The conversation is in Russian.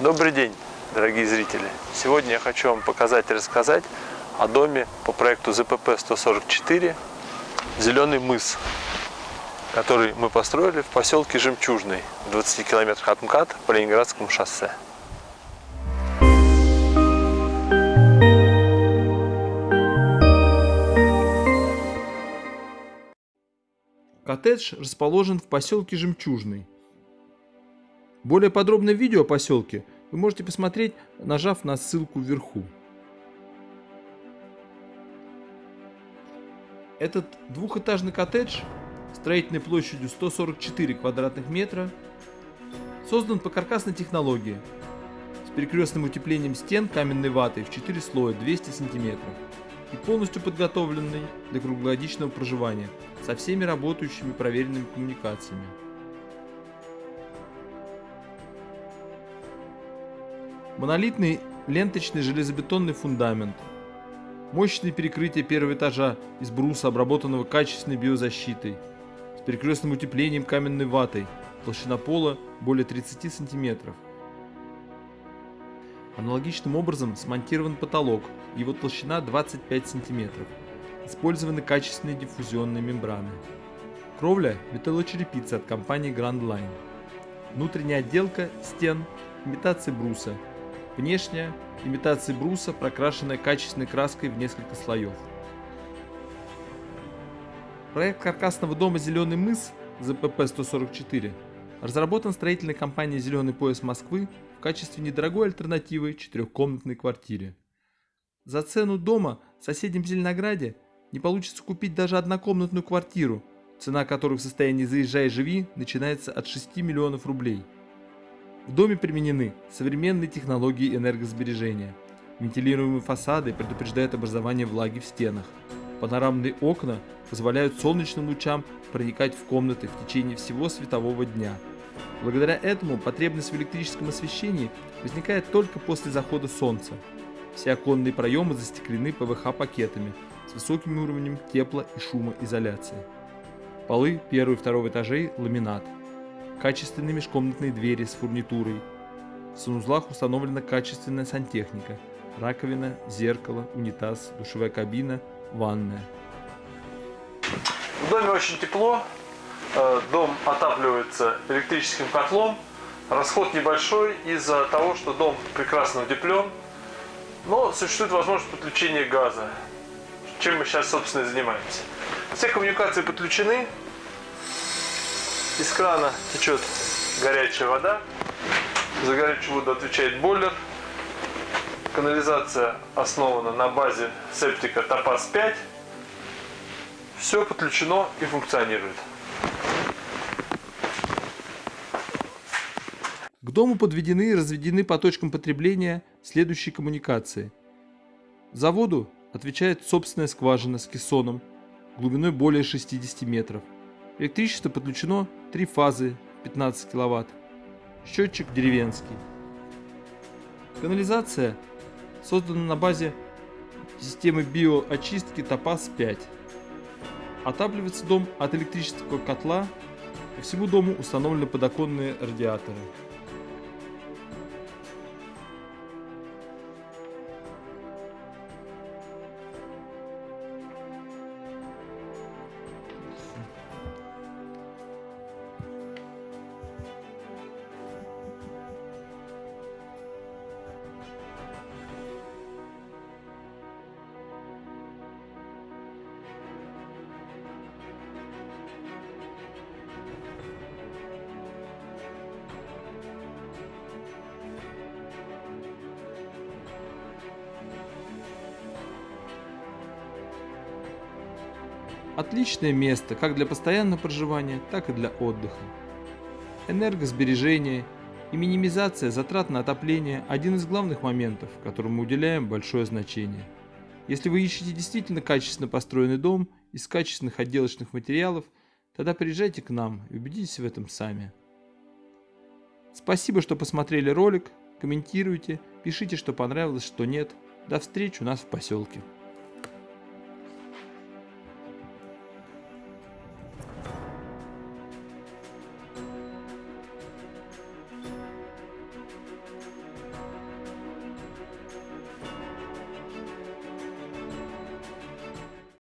Добрый день, дорогие зрители! Сегодня я хочу вам показать и рассказать о доме по проекту ЗПП-144 «Зеленый мыс», который мы построили в поселке Жемчужный, в 20 километрах от МКАД по Ленинградскому шоссе. Коттедж расположен в поселке Жемчужный. Более подробное видео о поселке вы можете посмотреть, нажав на ссылку вверху. Этот двухэтажный коттедж строительной площадью 144 квадратных метра создан по каркасной технологии с перекрестным утеплением стен каменной ватой в 4 слоя 200 сантиметров и полностью подготовленный для круглогодичного проживания со всеми работающими проверенными коммуникациями. Монолитный ленточный железобетонный фундамент, мощные перекрытия первого этажа из бруса, обработанного качественной биозащитой, с перекрестным утеплением каменной ватой, толщина пола более 30 сантиметров. Аналогичным образом смонтирован потолок, его толщина 25 см. Использованы качественные диффузионные мембраны. Кровля – металлочерепица от компании Grand Line. Внутренняя отделка стен – имитация бруса. Внешняя – имитация бруса, прокрашенная качественной краской в несколько слоев. Проект каркасного дома «Зеленый мыс» ЗПП-144 разработан строительной компанией «Зеленый пояс Москвы» в качестве недорогой альтернативы четырехкомнатной квартире. За цену дома в соседнем Зеленограде не получится купить даже однокомнатную квартиру, цена которой в состоянии «заезжай живи» начинается от 6 миллионов рублей. В доме применены современные технологии энергосбережения. Вентилируемые фасады предупреждают образование влаги в стенах. Панорамные окна позволяют солнечным лучам проникать в комнаты в течение всего светового дня – Благодаря этому потребность в электрическом освещении возникает только после захода солнца. Все оконные проемы застеклены ПВХ-пакетами с высоким уровнем тепло- и шумоизоляции. Полы первого и второго этажей – ламинат. Качественные межкомнатные двери с фурнитурой. В санузлах установлена качественная сантехника. Раковина, зеркало, унитаз, душевая кабина, ванная. В доме очень тепло, Э, дом отапливается электрическим котлом. Расход небольшой из-за того, что дом прекрасно утеплен. Но существует возможность подключения газа, чем мы сейчас, собственно, и занимаемся. Все коммуникации подключены. Из крана течет горячая вода. За горячую воду отвечает бойлер. Канализация основана на базе септика Топаз 5. Все подключено и функционирует. К дому подведены и разведены по точкам потребления следующие коммуникации. За воду отвечает собственная скважина с кессоном глубиной более 60 метров. Электричество подключено 3 фазы 15 кВт. Счетчик деревенский. Канализация создана на базе системы биоочистки Топаз-5. Отапливается дом от электрического котла. По всему дому установлены подоконные радиаторы. Отличное место как для постоянного проживания, так и для отдыха. Энергосбережение и минимизация затрат на отопление – один из главных моментов, которым мы уделяем большое значение. Если вы ищете действительно качественно построенный дом из качественных отделочных материалов, тогда приезжайте к нам и убедитесь в этом сами. Спасибо, что посмотрели ролик, комментируйте, пишите, что понравилось, что нет. До встречи у нас в поселке.